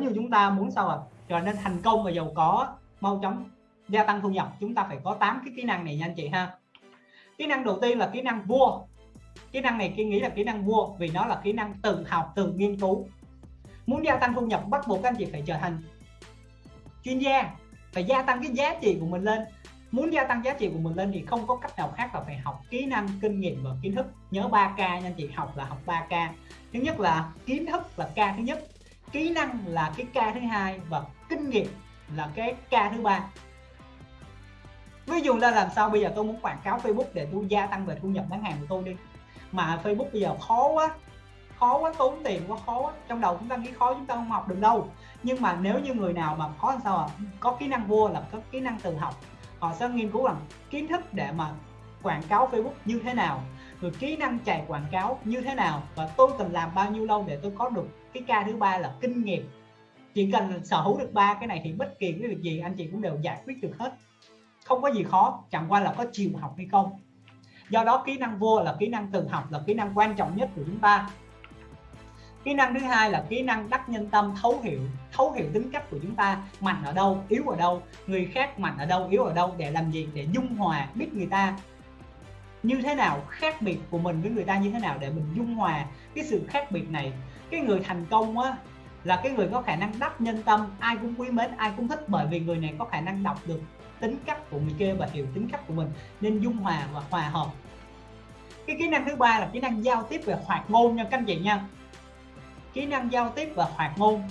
như chúng ta muốn sao ạ? À? trở nên thành công và giàu có, mau chóng gia tăng thu nhập. Chúng ta phải có 8 cái kỹ năng này nha anh chị ha. Kỹ năng đầu tiên là kỹ năng vua. Kỹ năng này kia nghĩ là kỹ năng vua vì nó là kỹ năng tự học, tự nghiên cứu. Muốn gia tăng thu nhập, bắt buộc các anh chị phải trở thành chuyên gia, phải gia tăng cái giá trị của mình lên. Muốn gia tăng giá trị của mình lên thì không có cách nào khác là phải học kỹ năng kinh nghiệm và kiến thức. Nhớ 3 k nha anh chị, học là học 3 k. Thứ nhất là kiến thức là k thứ nhất kỹ năng là cái k thứ hai và kinh nghiệm là cái k thứ ba. Ví dụ là làm sao bây giờ tôi muốn quảng cáo facebook để tôi gia tăng về thu nhập bán hàng của tôi đi. Mà facebook bây giờ khó quá khó quá, tốn tiền quá, khó quá. Trong đầu chúng ta nghĩ khó, chúng ta không học được đâu. Nhưng mà nếu như người nào mà khó làm sao à có kỹ năng vua là có kỹ năng tự học. Họ sẽ nghiên cứu rằng kiến thức để mà quảng cáo Facebook như thế nào, rồi kỹ năng chạy quảng cáo như thế nào và tôi cần làm bao nhiêu lâu để tôi có được cái ca thứ ba là kinh nghiệm. Chỉ cần sở hữu được ba cái này thì bất kỳ cái việc gì anh chị cũng đều giải quyết được hết. Không có gì khó, chẳng qua là có chịu học hay không. Do đó kỹ năng vua là kỹ năng tự học, là kỹ năng quan trọng nhất của chúng ta. Kỹ năng thứ hai là kỹ năng đắc nhân tâm, thấu hiểu. Thấu hiểu tính cách của chúng ta, mạnh ở đâu, yếu ở đâu, người khác mạnh ở đâu, yếu ở đâu, để làm gì? Để dung hòa, biết người ta như thế nào, khác biệt của mình với người ta như thế nào để mình dung hòa cái sự khác biệt này. Cái người thành công á, là cái người có khả năng đắp nhân tâm, ai cũng quý mến, ai cũng thích bởi vì người này có khả năng đọc được tính cách của người kia và hiểu tính cách của mình, nên dung hòa và hòa hợp. Cái kỹ năng thứ ba là kỹ năng giao tiếp về hoạt ngôn nha các anh chị nha. Kỹ năng giao tiếp và hoạt ngôn.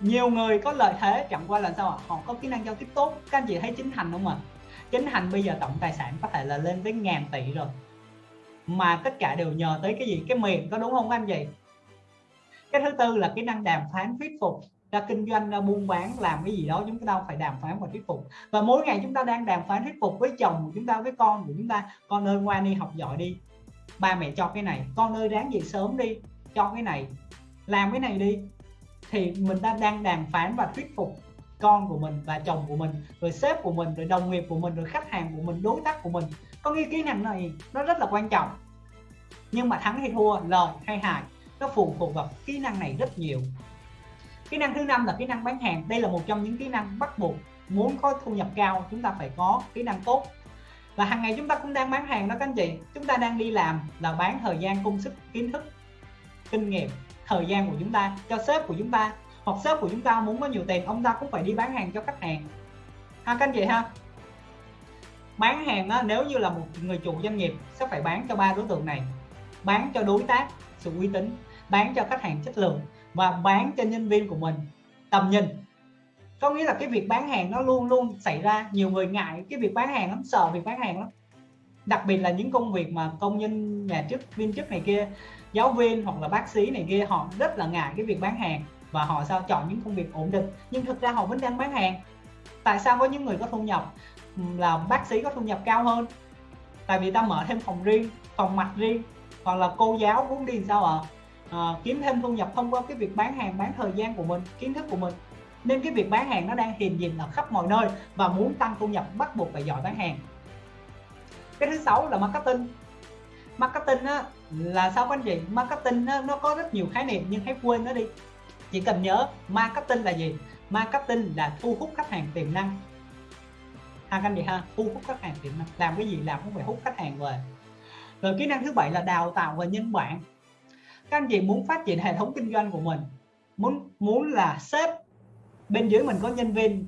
Nhiều người có lợi thế, chẳng qua là sao ạ? Họ có kỹ năng giao tiếp tốt. Các anh chị thấy chính thành không ạ? à? Chính hành bây giờ tổng tài sản có thể là lên tới ngàn tỷ rồi. Mà tất cả đều nhờ tới cái gì? Cái miệng có đúng không anh chị? Cái thứ tư là kỹ năng đàm phán thuyết phục. Ra kinh doanh, ra buôn bán, làm cái gì đó, chúng ta phải đàm phán và thuyết phục. Và mỗi ngày chúng ta đang đàm phán thuyết phục với chồng của chúng ta, với con của chúng ta, con ơi, ngoan đi, học giỏi đi. Ba mẹ cho cái này. Con ơi, ráng dậy sớm đi. Cho cái này. Làm cái này đi. Thì mình ta đang đàm phán và thuyết phục con của mình và chồng của mình, rồi sếp của mình, rồi đồng nghiệp của mình, rồi khách hàng của mình, đối tác của mình. Có nghĩa kỹ năng này nó rất là quan trọng. Nhưng mà thắng hay thua, lời hay hại, nó phụ thuộc vào kỹ năng này rất nhiều. Kỹ năng thứ năm là kỹ năng bán hàng. Đây là một trong những kỹ năng bắt buộc muốn có thu nhập cao, chúng ta phải có kỹ năng tốt. Và hàng ngày chúng ta cũng đang bán hàng đó, các anh chị. Chúng ta đang đi làm là bán thời gian, công sức, kiến thức, kinh nghiệm, thời gian của chúng ta cho sếp của chúng ta hoặc shop của chúng ta muốn có nhiều tiền ông ta cũng phải đi bán hàng cho khách hàng. Ha các anh chị ha. Bán hàng á, nếu như là một người chủ doanh nghiệp sẽ phải bán cho ba đối tượng này. Bán cho đối tác sự uy tín bán cho khách hàng chất lượng và bán cho nhân viên của mình tầm nhìn. Có nghĩa là cái việc bán hàng nó luôn luôn xảy ra nhiều người ngại cái việc bán hàng lắm sợ việc bán hàng lắm. Đặc biệt là những công việc mà công nhân nhà chức viên chức này kia giáo viên hoặc là bác sĩ này kia họ rất là ngại cái việc bán hàng và họ sao chọn những công việc ổn định. Nhưng thực ra họ vẫn đang bán hàng. Tại sao có những người có thu nhập là bác sĩ có thu nhập cao hơn? Tại vì ta mở thêm phòng riêng phòng mạch riêng hoặc là cô giáo muốn đi sao ạ? À? à, kiếm thêm thu nhập thông qua cái việc bán hàng bán thời gian của mình kiến thức của mình. Nên cái việc bán hàng nó đang hiện diện ở khắp mọi nơi và muốn tăng thu nhập bắt buộc phải giỏi bán hàng. Cái thứ sáu là marketing. Marketing á, là sao các anh chị? Marketing á, nó có rất nhiều khái niệm nhưng hãy quên nó đi chỉ cần nhớ, marketing là gì? Marketing là thu hút khách hàng tiềm năng. Ha, các anh chị ha, thu hút khách hàng tiềm năng. Làm cái gì làm cũng phải hút khách hàng về. Rồi kỹ năng thứ bảy là đào tạo và nhân bản các anh chị muốn phát triển hệ thống kinh doanh của mình, muốn muốn là sếp, bên dưới mình có nhân viên,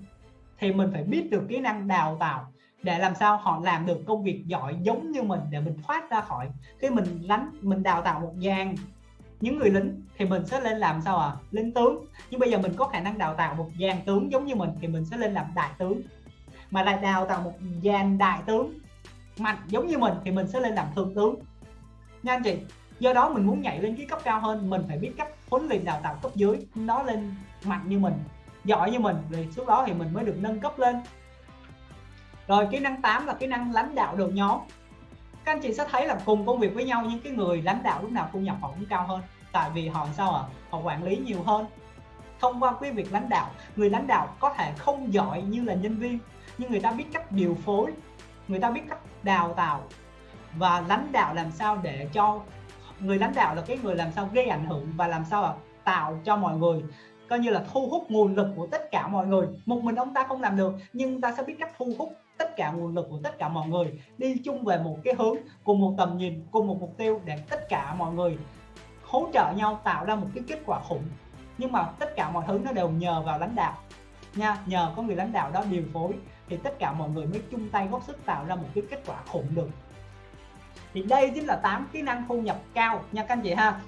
thì mình phải biết được kỹ năng đào tạo để làm sao họ làm được công việc giỏi giống như mình để mình thoát ra khỏi. Khi mình lánh, mình đào tạo một dàn những người lính thì mình sẽ lên làm sao à lên tướng. Nhưng bây giờ mình có khả năng đào tạo một dàn tướng giống như mình thì mình sẽ lên làm đại tướng. Mà lại đào tạo một dàn đại tướng mạnh giống như mình thì mình sẽ lên làm thượng tướng. Nha anh chị, do đó mình muốn nhảy lên cái cấp cao hơn, mình phải biết cách huấn luyện đào tạo cấp dưới nó lên mạnh như mình, giỏi như mình. Rồi lúc đó thì mình mới được nâng cấp lên. Rồi kỹ năng 8 là kỹ năng lãnh đạo được nhóm các anh chị sẽ thấy là cùng công việc với nhau nhưng cái người lãnh đạo lúc nào thu nhập họ cũng cao hơn. Tại vì họ sao à họ quản lý nhiều hơn. Thông qua cái việc lãnh đạo người lãnh đạo có thể không giỏi như là nhân viên nhưng người ta biết cách điều phối người ta biết cách đào tạo. Và lãnh đạo làm sao để cho người lãnh đạo là cái người làm sao gây ảnh hưởng và làm sao à, tạo cho mọi người coi như là thu hút nguồn lực của tất cả mọi người. Một mình ông ta không làm được nhưng ta sẽ biết cách thu hút tất cả nguồn lực của tất cả mọi người đi chung về một cái hướng, cùng một tầm nhìn, cùng một mục tiêu để tất cả mọi người hỗ trợ nhau tạo ra một cái kết quả khủng. Nhưng mà tất cả mọi thứ nó đều nhờ vào lãnh đạo nha, nhờ có người lãnh đạo đó điều phối thì tất cả mọi người mới chung tay góp sức tạo ra một cái kết quả khủng được. Thì đây chính là 8 kỹ năng thu nhập cao nha các anh chị ha.